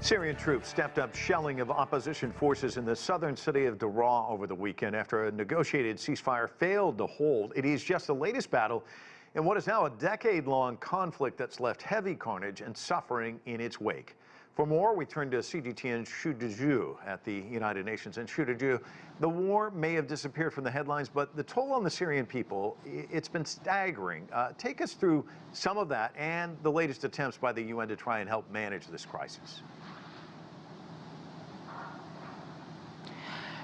Syrian troops stepped up shelling of opposition forces in the southern city of Daraa over the weekend after a negotiated ceasefire failed to hold. It is just the latest battle in what is now a decade-long conflict that's left heavy carnage and suffering in its wake. For more, we turn to CGTN Dezhu at the United Nations. And Dezhu, the war may have disappeared from the headlines, but the toll on the Syrian people, it's been staggering. Uh, take us through some of that and the latest attempts by the UN to try and help manage this crisis.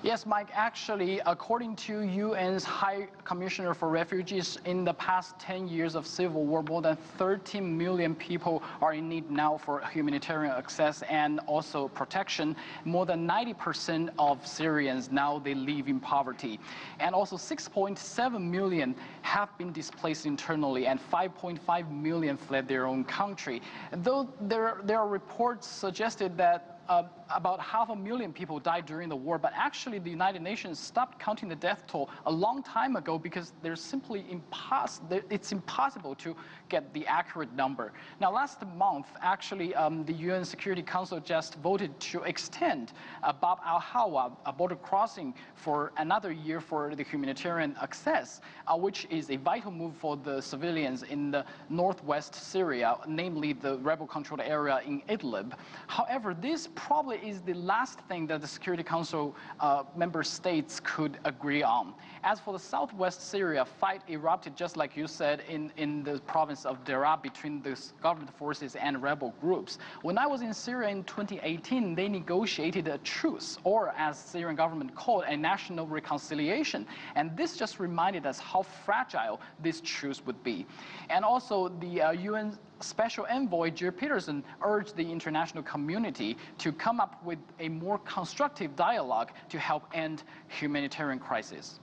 Yes, Mike, actually, according to UN's High Commissioner for Refugees, in the past 10 years of civil war, more than 13 million people are in need now for humanitarian access and also protection. More than 90% of Syrians now they live in poverty. And also 6.7 million have been displaced internally and 5.5 million fled their own country. Though there, there are reports suggested that uh, about half a million people died during the war, but actually the United Nations stopped counting the death toll a long time ago because there's simply impossible, it's impossible to get the accurate number. Now last month, actually um, the UN Security Council just voted to extend uh, Bab al-Hawa, a border crossing for another year for the humanitarian access, uh, which is a vital move for the civilians in the northwest Syria, namely the rebel-controlled area in Idlib. However, this probably is the last thing that the Security Council uh, member states could agree on. As for the southwest Syria, fight erupted, just like you said, in, in the province of Daraa between the government forces and rebel groups. When I was in Syria in 2018, they negotiated a truce, or as Syrian government called, a national reconciliation. And this just reminded us how fragile this truce would be. And also the uh, UN Special Envoy Geir Pedersen urged the international community to come up with a more constructive dialogue to help end humanitarian crisis.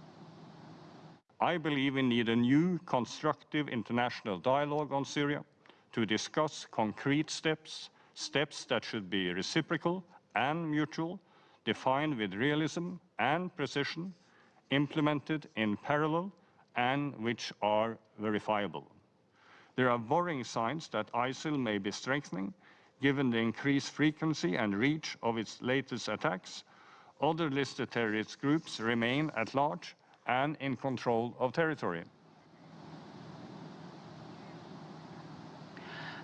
I believe we need a new constructive international dialogue on Syria to discuss concrete steps, steps that should be reciprocal and mutual, defined with realism and precision, implemented in parallel, and which are verifiable. There are worrying signs that ISIL may be strengthening, given the increased frequency and reach of its latest attacks. Other listed terrorist groups remain at large and in control of territory.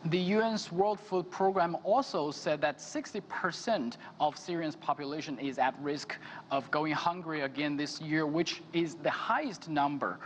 The UN's World Food Program also said that 60% of Syrians' population is at risk of going hungry again this year, which is the highest number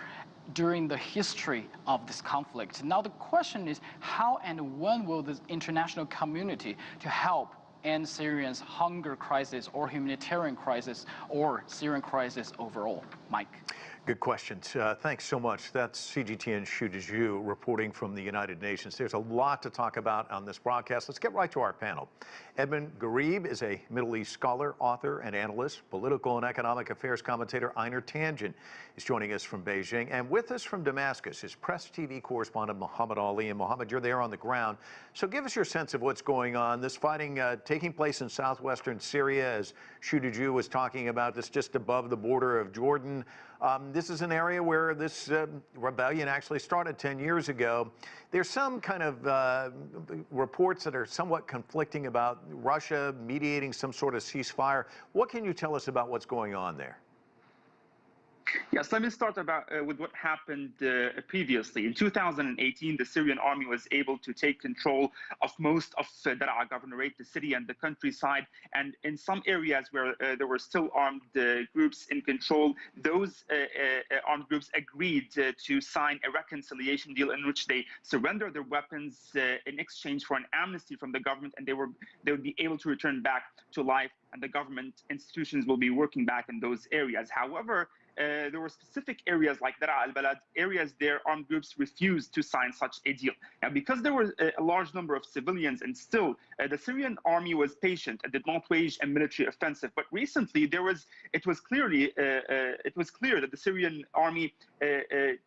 during the history of this conflict. Now the question is how and when will the international community to help end Syrians' hunger crisis or humanitarian crisis or Syrian crisis overall? Mike. Good questions. Uh, thanks so much. That's CGTN Xu Dezhu reporting from the United Nations. There's a lot to talk about on this broadcast. Let's get right to our panel. Edmund Ghareeb is a Middle East scholar, author, and analyst. Political and economic affairs commentator Einar Tangen is joining us from Beijing. And with us from Damascus is Press TV correspondent Muhammad Ali. And Muhammad, you're there on the ground. So give us your sense of what's going on. This fighting uh, taking place in southwestern Syria, as Xu Dezhu was talking about, this just above the border of Jordan. Um, this is an area where this uh, rebellion actually started 10 years ago. There's some kind of uh, reports that are somewhat conflicting about Russia mediating some sort of ceasefire. What can you tell us about what's going on there? Yes, let me start about uh, with what happened uh, previously. In 2018, the Syrian army was able to take control of most of uh, Daraa governorate, the city and the countryside. And in some areas where uh, there were still armed uh, groups in control, those uh, uh, armed groups agreed to sign a reconciliation deal in which they surrender their weapons in exchange for an amnesty from the government, and they were they would be able to return back to life, and the government institutions will be working back in those areas. However, uh, there were specific areas like Daraa al-Balad, areas there armed groups refused to sign such a deal. Now, because there were a, a large number of civilians and still uh, the Syrian army was patient and did not wage a military offensive. But recently there was, it was clearly, uh, uh it was clear that the Syrian army uh,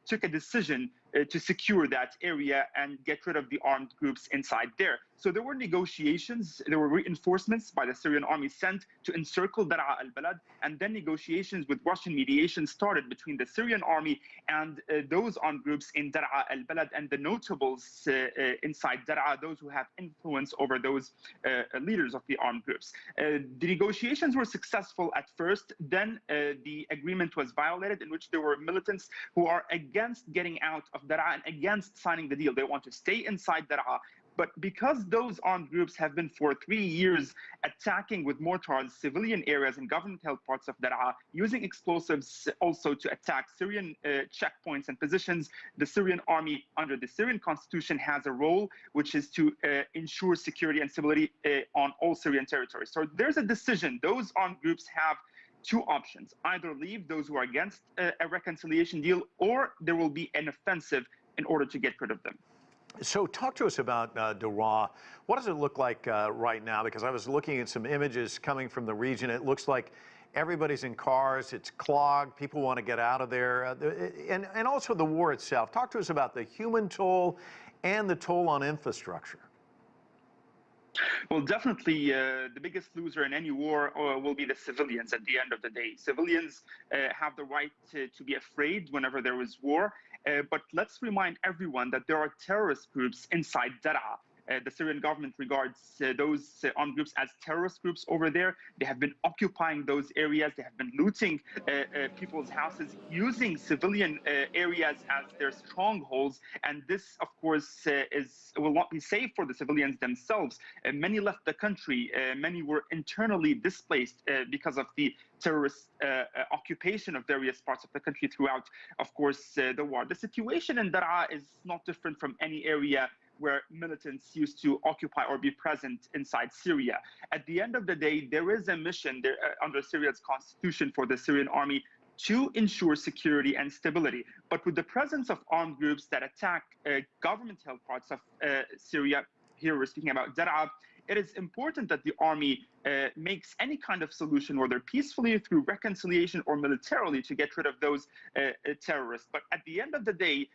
took a decision uh, to secure that area and get rid of the armed groups inside there. So there were negotiations, there were reinforcements by the Syrian army sent to encircle Dar'a al-Balad, and then negotiations with Russian mediation started between the Syrian army and uh, those armed groups in Dar'a al-Balad and the notables uh, uh, inside Dar'a, those who have influence over those uh, leaders of the armed groups. Uh, the negotiations were successful at first, then the agreement was violated in which there were militants who are against getting out of Dar'a and against signing the deal. They want to stay inside Dar'a but because those armed groups have been for three years attacking with mortars civilian areas and government-held parts of Daraa, using explosives also to attack Syrian uh, checkpoints and positions, the Syrian army under the Syrian constitution has a role, which is to uh, ensure security and stability uh, on all Syrian territories. So there's a decision. Those armed groups have two options either leave those who are against uh, a reconciliation deal or there will be an offensive in order to get rid of them so talk to us about uh, Daraa. What does it look like uh, right now? Because I was looking at some images coming from the region. It looks like everybody's in cars. It's clogged. People want to get out of there. Uh, and, and also the war itself. Talk to us about the human toll and the toll on infrastructure. Well, definitely, uh, the biggest loser in any war uh, will be the civilians at the end of the day. Civilians uh, have the right to, to, be afraid whenever there is war, uh, but let's remind everyone that there are terrorist groups inside Daraa the Syrian government regards uh, those uh, armed groups as terrorist groups over there. They have been occupying those areas. They have been looting uh, uh, people's houses, using civilian uh, areas as their strongholds. And this, of course, is will not be safe for the civilians themselves. many left the country. many were internally displaced because of the terrorist occupation of various parts of the country throughout, of course, the war. The situation in Daraa is not different from any area where militants used to occupy or be present inside Syria. At the end of the day, there is a mission there, uh, under Syria's constitution for the Syrian army to ensure security and stability. But with the presence of armed groups that attack uh, government-held parts of uh, Syria, here we're speaking about Daraa, it is important that the army uh, makes any kind of solution, whether peacefully through reconciliation or militarily, to get rid of those uh, uh terrorists. But at the end of the day,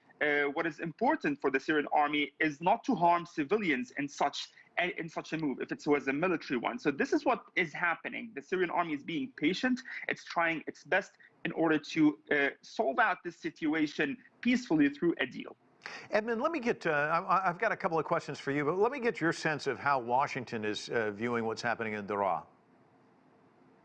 what is important for the Syrian army is not to harm civilians in such in such a move if it was a military one. So this is what is happening. The Syrian army is being patient. It's trying its best in order to uh, solve out this situation peacefully through a deal. Edmund, let me get, uh, I've got a couple of questions for you, but let me get your sense of how Washington is uh, viewing what's happening in Daraa.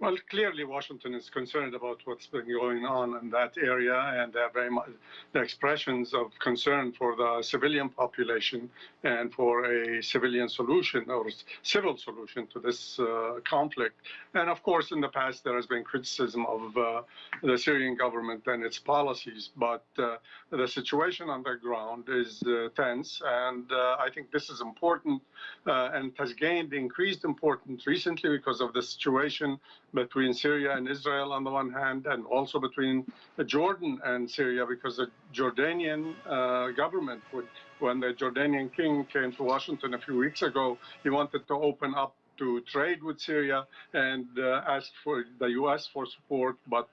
Well, clearly Washington is concerned about what's been going on in that area, and they're very much the expressions of concern for the civilian population and for a civilian solution or civil solution to this uh, conflict. And of course, in the past, there has been criticism of uh, the Syrian government and its policies, but uh, the situation on the ground is uh, tense, and uh, I think this is important uh, and has gained increased importance recently because of the situation between Syria and Israel on the one hand, and also between Jordan and Syria, because the Jordanian uh, government, would, when the Jordanian king came to Washington a few weeks ago, he wanted to open up to trade with Syria and uh, asked for the U.S. for support. But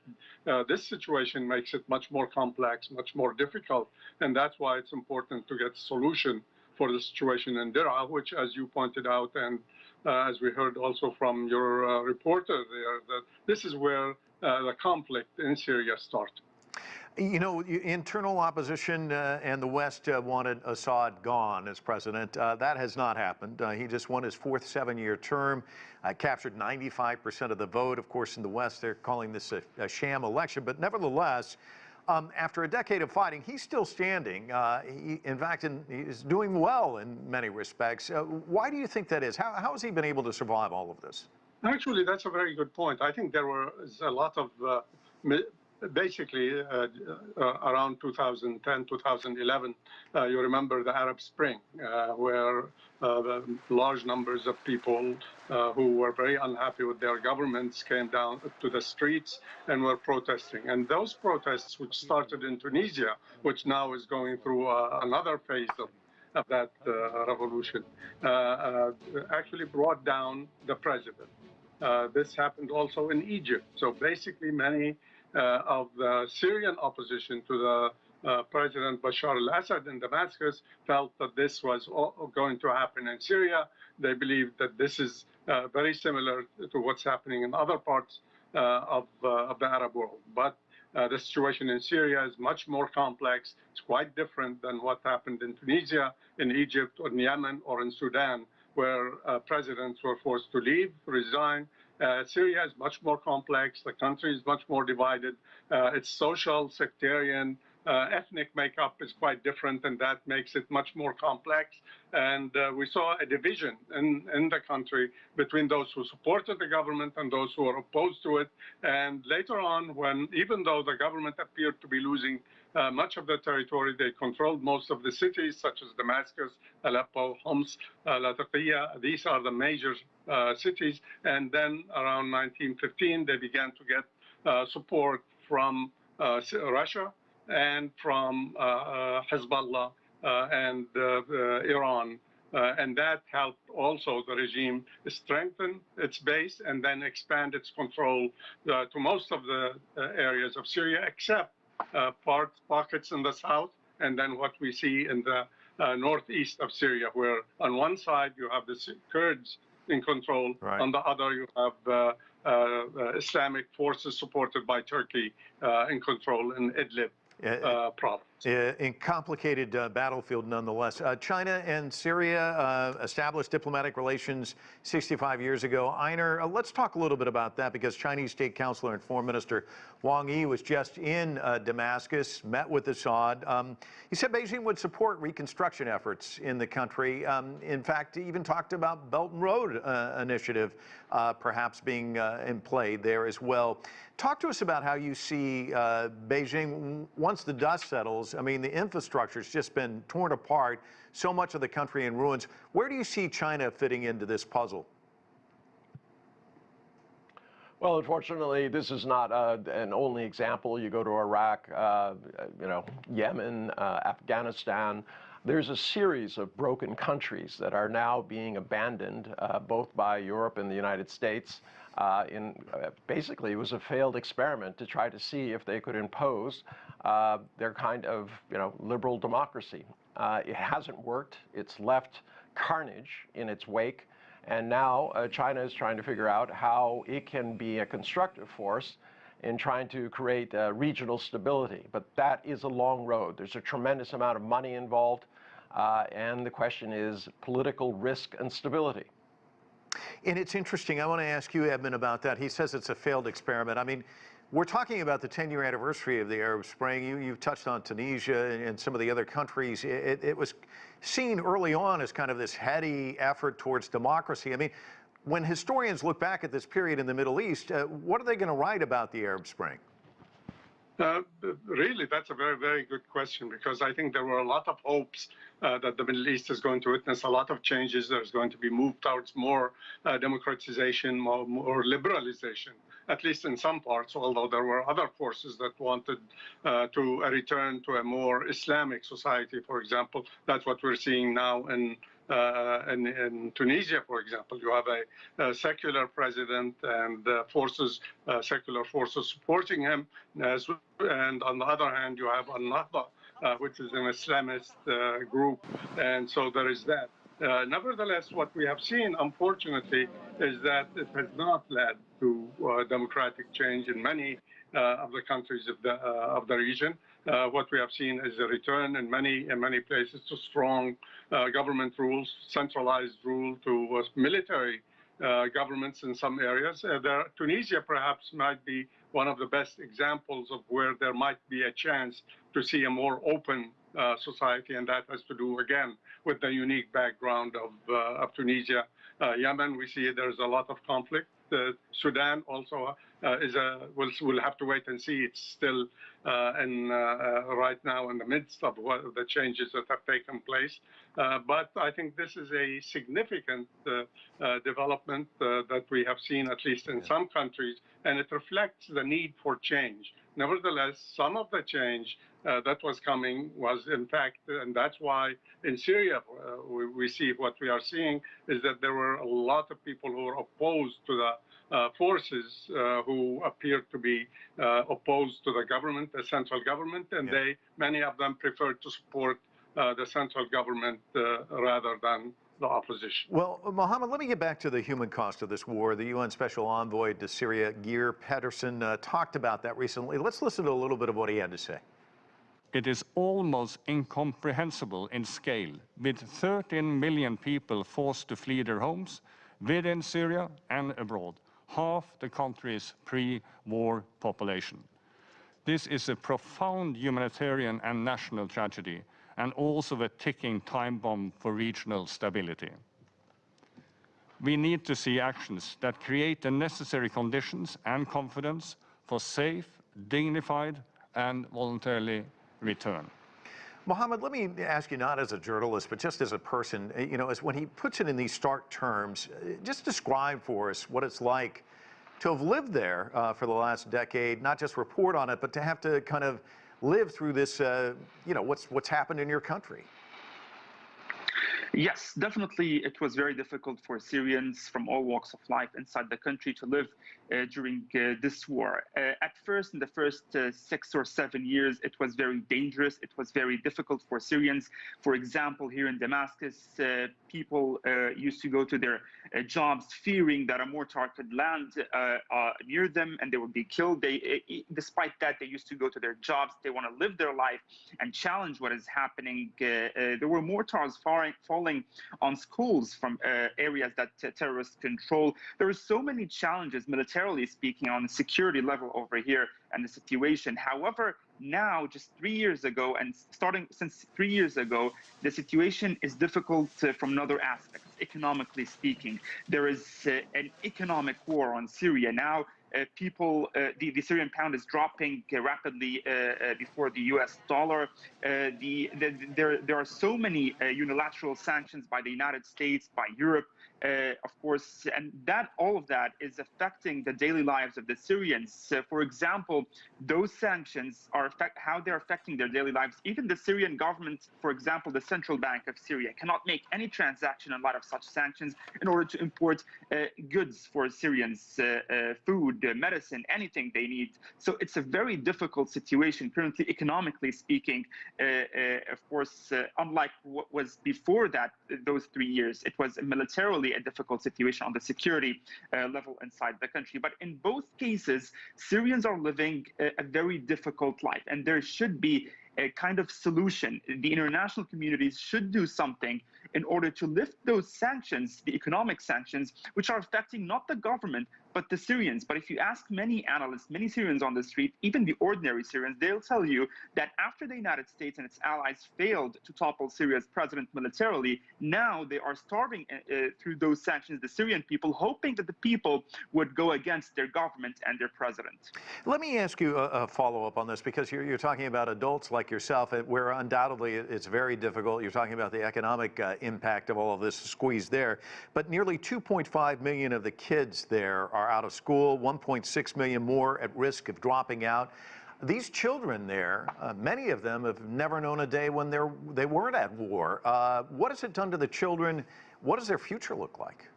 uh, this situation makes it much more complex, much more difficult, and that's why it's important to get a solution for the situation in Daraa, which, as you pointed out, and uh, as we heard also from your uh, reporter there, that this is where uh, the conflict in Syria started. You know, internal opposition uh, and the West uh, wanted Assad gone as president. Uh, that has not happened. he just won his fourth seven-year term, captured 95% of the vote. Of course, in the West, they're calling this a, a sham election, but nevertheless, um, after a decade of fighting, he's still standing. Uh, he, in fact, in, he's doing well in many respects. Uh, why do you think that is? How, how has he been able to survive all of this? Actually, that's a very good point. I think there was a lot of uh, basically uh, uh, around 2010, 2011, uh, you remember the Arab Spring, uh, where uh, large numbers of people uh, who were very unhappy with their governments came down to the streets and were protesting. And those protests, which started in Tunisia, which now is going through another phase of of that revolution, actually brought down the president. this happened also in Egypt. So basically, many of the Syrian opposition to the uh, President Bashar al-Assad in Damascus felt that this was going to happen in Syria. They believe that this is uh, very similar to what's happening in other parts uh, of, uh, of the Arab world. But uh, the situation in Syria is much more complex. It's quite different than what happened in Tunisia, in Egypt, or in Yemen, or in Sudan, where uh, presidents were forced to leave, resign. Uh, Syria is much more complex. The country is much more divided. its social, sectarian, uh, ethnic makeup is quite different, and that makes it much more complex. And uh, we saw a division in, in the country between those who supported the government and those who were opposed to it. And later on, when even though the government appeared to be losing uh, much of the territory, they controlled most of the cities, such as Damascus, Aleppo, Homs, uh, Latakia. These are the major uh, cities. And then around 1915, they began to get uh, support from uh, Russia and from uh, uh, Hezbollah uh, and Iran. and that helped also the regime strengthen its base and then expand its control to most of the areas of Syria, except parts, pockets in the south, and then what we see in the uh, northeast of Syria, where on one side you have the Kurds in control, right. on the other you have uh, uh, Islamic forces supported by Turkey in control in Idlib uh, problems. In complicated uh, battlefield nonetheless. Uh, China and Syria uh, established diplomatic relations 65 years ago. Einar, uh, let's talk a little bit about that because Chinese State Councilor and Foreign Minister Wang Yi was just in uh, Damascus, met with Assad. Um, he said Beijing would support reconstruction efforts in the country. Um, in fact, he even talked about Belt and Road initiative perhaps being in play there as well. Talk to us about how you see Beijing once the dust settles I mean, the infrastructure's just been torn apart, so much of the country in ruins. Where do you see China fitting into this puzzle? Well, unfortunately, this is not uh, an only example. You go to Iraq, uh, you know, Yemen, uh, Afghanistan. There's a series of broken countries that are now being abandoned, uh, both by Europe and the United States. Uh, in uh, basically, it was a failed experiment to try to see if they could impose uh, their kind of you know liberal democracy. Uh, it hasn't worked. It's left carnage in its wake, and now uh, China is trying to figure out how it can be a constructive force in trying to create uh, regional stability. But that is a long road. There's a tremendous amount of money involved, and the question is political risk and stability. And it's interesting. I want to ask you, Edmund, about that. He says it's a failed experiment. I mean, we're talking about the 10-year anniversary of the Arab Spring. You, you touched on Tunisia and, and, some of the other countries. It, it, was seen early on as kind of this heady effort towards democracy. I mean, when historians look back at this period in the Middle East, uh, what are they going to write about the Arab Spring? Uh, really, that's a very, very good question because I think there were a lot of hopes that the Middle East is going to witness a lot of changes. There's going to be moved towards more uh, democratization, more, more, liberalization, at least in some parts, although there were other forces that wanted uh, to return to a more Islamic society, for example. That's what we're seeing now in uh, in, in, Tunisia, for example, you have a, a secular president and uh, forces, uh, secular forces supporting him, as, and on the other hand, you have Al-Nahda, uh, which is an Islamist uh, group, and so there is that. Uh, nevertheless, what we have seen, unfortunately, is that it has not led to democratic change in many of the countries of the of the region. Uh, what we have seen is a return in many in many places to strong uh, government rules, centralized rule to uh, military uh, governments in some areas. Uh, there, Tunisia perhaps might be one of the best examples of where there might be a chance to see a more open uh, society, and that has to do again with the unique background of, of Tunisia. Yemen, we see there's a lot of conflict. Sudan also uh, is a we'll, we'll have to wait and see. It's still uh, in uh, right now in the midst of what, the changes that have taken place. but I think this is a significant development that we have seen, at least in some countries, and it reflects the need for change. Nevertheless, some of the change uh, that was coming was in fact, and that's why in Syria uh, we, we, see what we are seeing is that there were a lot of people who were opposed to the uh, forces who who appear to be uh, opposed to the government, the central government, and Yeah. they many of them preferred to support uh, the central government uh, rather than the opposition. Well, Mohammed, let me get back to the human cost of this war. The UN Special Envoy to Syria, Geir Pedersen, uh, talked about that recently. Let's listen to a little bit of what he had to say. It is almost incomprehensible in scale, with 13 million people forced to flee their homes within Syria and abroad, half the country's pre-war population. This is a profound humanitarian and national tragedy, and also a ticking time bomb for regional stability. We need to see actions that create the necessary conditions and confidence for safe, dignified, and voluntarily return. Mohammed, let me ask you not as a journalist, but just as a person, uh, you know, as when he puts it in these stark terms, uh, just describe for us what it's like to have lived there uh, for the last decade, not just report on it, but to have to kind of live through this, uh, you know, what's, what's happened in your country. Yes, definitely. It was very difficult for Syrians from all walks of life inside the country to live uh, during uh, this war. Uh, at first, in the first uh, six or seven years, it was very dangerous. It was very difficult for Syrians. For example, here in Damascus, uh, people uh, used to go to their jobs fearing that a mortar could land near them and they would be killed. They, despite that, they used to go to their jobs. They want to live their life and challenge what is happening. there were mortars falling, falling on schools from areas that terrorists control. There are so many challenges militarily speaking on the security level over here and the situation. However, now, just three years ago, and starting since three years ago, the situation is difficult uh, from another aspect, economically speaking. There is uh, an economic war on Syria now. Uh, people, uh, the, the, Syrian pound is dropping uh, rapidly before the US dollar. The, the, there, there are so many unilateral sanctions by the United States, by Europe, uh, of course, and that all of that is affecting the daily lives of the Syrians. Uh, for example, those sanctions are affect how they're affecting their daily lives. Even the Syrian government, for example, the central bank of Syria, cannot make any transaction in light of such sanctions in order to import uh, goods for Syrians, uh, uh, food, uh, medicine, anything they need. So it's a very difficult situation currently, economically speaking. of course, unlike what was before that, those three years, it was militarily a difficult situation on the security uh, level inside the country. But in both cases, Syrians are living a, a very difficult life, and there should be a kind of solution. The international communities should do something in order to lift those sanctions, the economic sanctions, which are affecting not the government, but the Syrians. But if you ask many analysts, many Syrians on the street, even the ordinary Syrians, they'll tell you that after the United States and its allies failed to topple Syria's president militarily, now they are starving uh, uh, through those sanctions the Syrian people, hoping that the people would go against their government and their president. Let me ask you a, a follow up on this because you're, you're, talking about adults like yourself, where undoubtedly it's very difficult. You're talking about the economic uh, impact of all of this squeeze there, but nearly 2.5 million of the kids there are are out of school, 1.6 million more at risk of dropping out. These children there, uh, many of them have never known a day when they weren't at war. Uh, what has it done to the children? What does their future look like?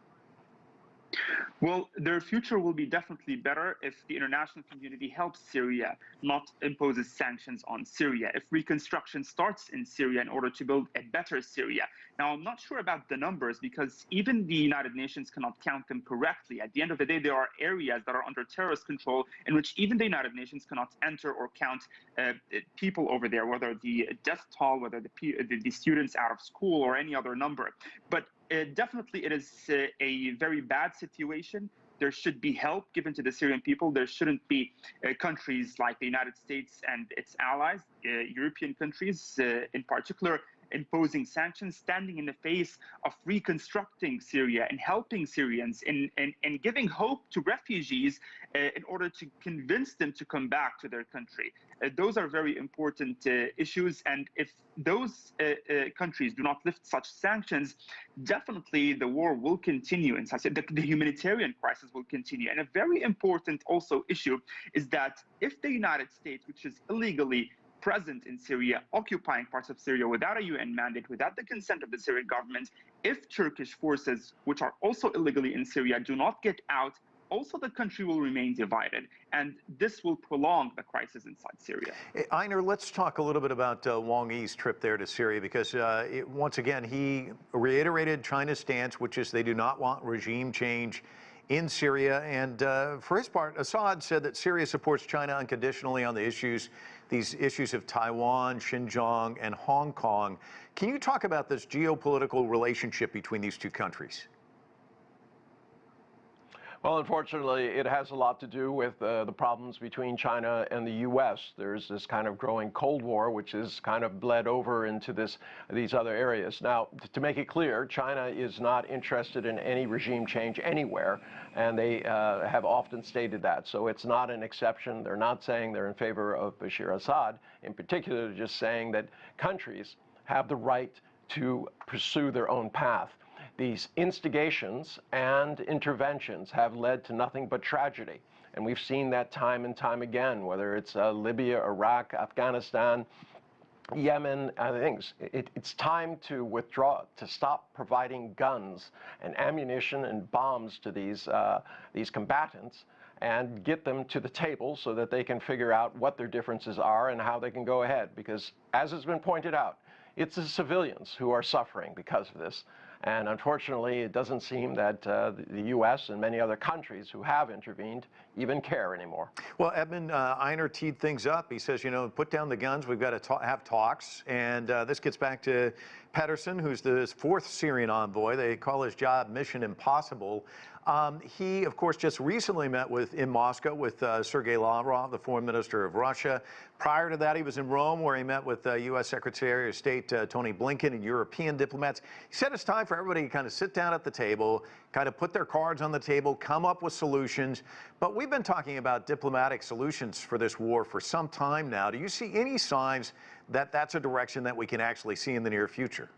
Well, their future will be definitely better if the international community helps Syria, not imposes sanctions on Syria. If reconstruction starts in Syria in order to build a better Syria. Now, I'm not sure about the numbers because even the United Nations cannot count them correctly. At the end of the day, there are areas that are under terrorist control in which even the United Nations cannot enter or count uh, people over there, whether the death toll, whether the, the students out of school or any other number. But uh, definitely, it is uh, a very bad situation. There should be help given to the Syrian people. There shouldn't be uh, countries like the United States and its allies, uh, European countries uh, in particular, imposing sanctions, standing in the face of reconstructing Syria and helping Syrians and, and, and giving hope to refugees uh, in order to convince them to come back to their country. Uh, those are very important uh, issues. And if those uh, uh, countries do not lift such sanctions, definitely the war will continue in such the, the humanitarian crisis will continue. And a very important also issue is that if the United States, which is illegally present in Syria, occupying parts of Syria without a UN mandate, without the consent of the Syrian government, if Turkish forces, which are also illegally in Syria, do not get out also the country will remain divided, and this will prolong the crisis inside Syria. Einar, let's talk a little bit about uh, Wang Yi's trip there to Syria because, uh, it, once again, he reiterated China's stance, which is they do not want regime change in Syria. And uh, for his part, Assad said that Syria supports China unconditionally on the issues, these issues of Taiwan, Xinjiang, and Hong Kong. Can you talk about this geopolitical relationship between these two countries? Well, unfortunately, it has a lot to do with uh, the problems between China and the U.S. There's this kind of growing Cold War, which has kind of bled over into this these other areas. Now, to make it clear, China is not interested in any regime change anywhere, and they uh, have often stated that. So it's not an exception. They're not saying they're in favor of Bashar Assad. In particular, they're just saying that countries have the right to pursue their own path. These instigations and interventions have led to nothing but tragedy. And we've seen that time and time again, whether it's uh, Libya, Iraq, Afghanistan, Yemen, other things. It, it's time to withdraw, to stop providing guns and ammunition and bombs to these, uh, these combatants and get them to the table so that they can figure out what their differences are and how they can go ahead. Because, as has been pointed out, it's the civilians who are suffering because of this. And unfortunately, it doesn't seem that uh, the U.S. and many other countries who have intervened even care anymore. Well, Edmund uh, Einar teed things up. He says, you know, put down the guns. We've got to ta have talks. And uh, this gets back to Pedersen, who's the fourth Syrian envoy. They call his job Mission Impossible. Um, he, of course, just recently met with in Moscow with uh, Sergei Lavrov, the foreign minister of Russia. Prior to that, he was in Rome, where he met with uh, U.S. Secretary of State uh, Tony Blinken and European diplomats. He said it's time for everybody to kind of sit down at the table, kind of put their cards on the table, come up with solutions. But we've been talking about diplomatic solutions for this war for some time now. Do you see any signs that that's a direction that we can actually see in the near future?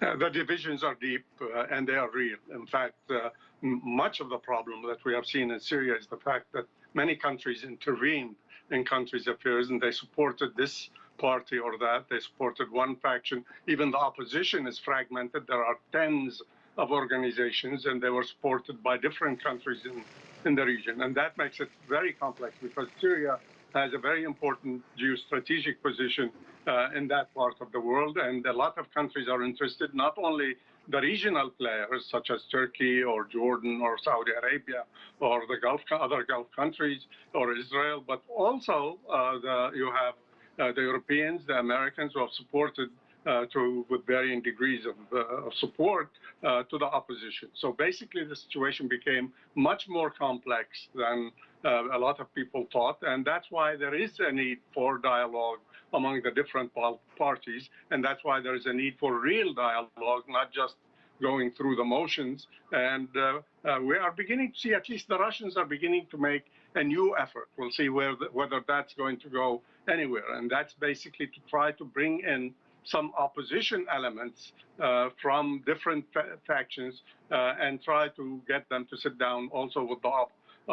Uh, the divisions are deep uh, and they are real. In fact, uh, much of the problem that we have seen in Syria is the fact that many countries intervened in countries' affairs and they supported this party or that. They supported one faction. Even the opposition is fragmented. There are tens of organizations and they were supported by different countries in, in the region. And that makes it very complex because Syria has a very important geostrategic position uh, in that part of the world. And a lot of countries are interested, not only the regional players such as Turkey or Jordan or Saudi Arabia or the Gulf, other Gulf countries or Israel, but also uh, the, you have uh, the Europeans, the Americans who have supported to with varying degrees of, uh, of support uh, to the opposition. So basically, the situation became much more complex than uh, a lot of people thought, and that's why there is a need for dialogue among the different parties, and that's why there is a need for real dialogue, not just going through the motions. And uh, uh, we are beginning to see, at least the Russians are beginning to make a new effort. We'll see where the, whether that's going to go anywhere, and that's basically to try to bring in some opposition elements uh, from different fa factions uh, and try to get them to sit down also with the uh,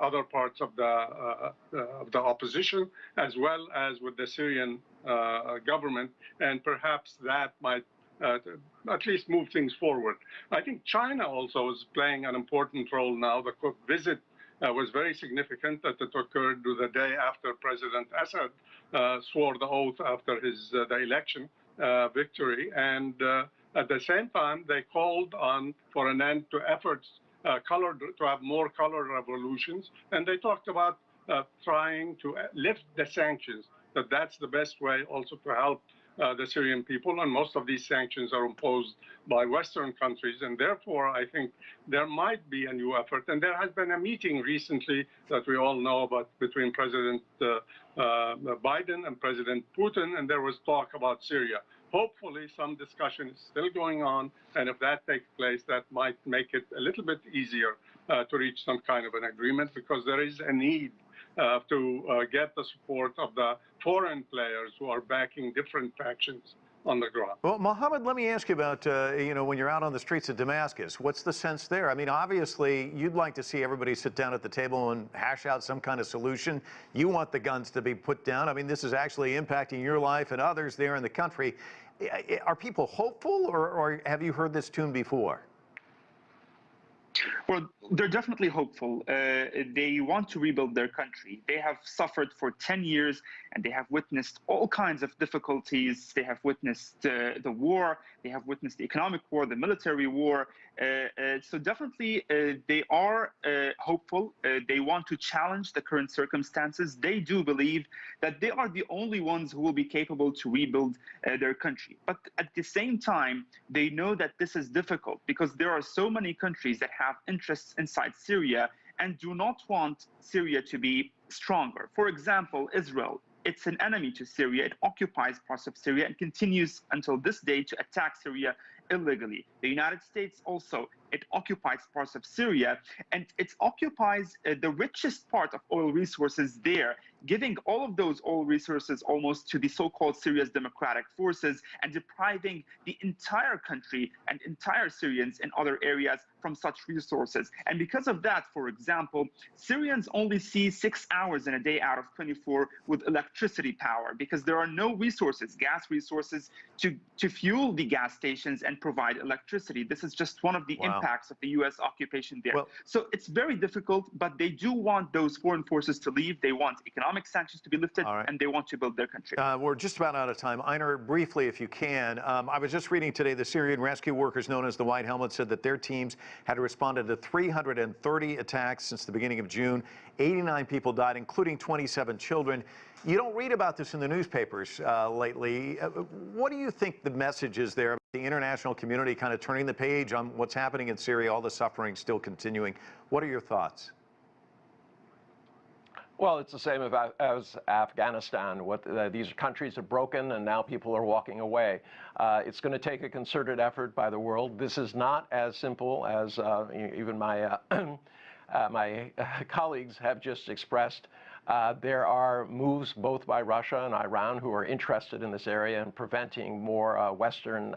other parts of the uh, uh, the opposition, as well as with the Syrian government, and perhaps that might uh, at least move things forward. I think China also is playing an important role now. The visit was very significant that it occurred the day after President Assad uh, swore the oath after his the election victory, and at the same time they called on for an end to efforts uh, colored to have more color revolutions, and they talked about uh, trying to lift the sanctions. That that's the best way also to help uh, the Syrian people, and most of these sanctions are imposed by Western countries, and therefore I think there might be a new effort. And there has been a meeting recently that we all know about between President uh, uh, Biden and President Putin, and there was talk about Syria hopefully some discussion is still going on, and if that takes place, that might make it a little bit easier uh, to reach some kind of an agreement because there is a need uh, to uh, get the support of the foreign players who are backing different factions on the ground. Well, Mohammed, let me ask you about, uh, you know, when you're out on the streets of Damascus, what's the sense there? I mean, obviously, you'd like to see everybody sit down at the table and hash out some kind of solution. You want the guns to be put down. I mean, this is actually impacting your life and others there in the country. Are people hopeful, or, or have you heard this tune before? Well, they're definitely hopeful. Uh, they want to rebuild their country. They have suffered for 10 years and they have witnessed all kinds of difficulties. They have witnessed uh, the war, they have witnessed the economic war, the military war. Uh, uh so, definitely, uh, they are uh, hopeful. they want to challenge the current circumstances. They do believe that they are the only ones who will be capable to rebuild their country. But at the same time, they know that this is difficult because there are so many countries that have interests inside Syria and do not want Syria to be stronger. For example, Israel. It's an enemy to Syria. It occupies parts of Syria and continues until this day to attack Syria illegally. The United States also it occupies parts of Syria and it occupies uh, the richest part of oil resources there giving all of those oil resources almost to the so-called Syria's democratic forces and depriving the entire country and entire Syrians in other areas from such resources. And because of that, for example, Syrians only see six hours in a day out of 24 with electricity power because there are no resources, gas resources, to, to fuel the gas stations and provide electricity. This is just one of the wow. impacts of the U.S. occupation there. Well, so it's very difficult, but they do want those foreign forces to leave. They want economic economic sanctions to be lifted, right. and they want to build their country. Uh, we're just about out of time. Einar, briefly, if you can, um, I was just reading today the Syrian rescue workers known as the White Helmets said that their teams had responded to 330 attacks since the beginning of June. 89 people died, including 27 children. You don't read about this in the newspapers uh, lately. Uh, what do you think the message is there? The international community kind of turning the page on what's happening in Syria, all the suffering still continuing. What are your thoughts? Well, it's the same as Afghanistan. What uh, these countries have broken, and now people are walking away. Uh, it's going to take a concerted effort by the world. This is not as simple as uh, even my uh, uh, my colleagues have just expressed. Uh, there are moves both by Russia and Iran who are interested in this area and preventing more Western.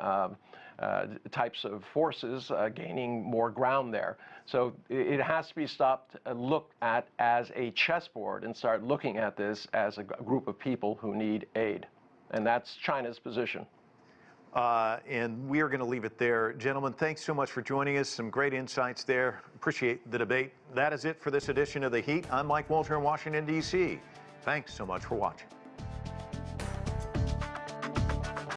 Uh, types of forces uh, gaining more ground there. So it has to be stopped, uh, looked at as a chessboard and start looking at this as a group of people who need aid. And that's China's position. Uh, and we are going to leave it there. Gentlemen, thanks so much for joining us. Some great insights there. Appreciate the debate. That is it for this edition of The Heat. I'm Mike Walter in Washington, D.C. Thanks so much for watching.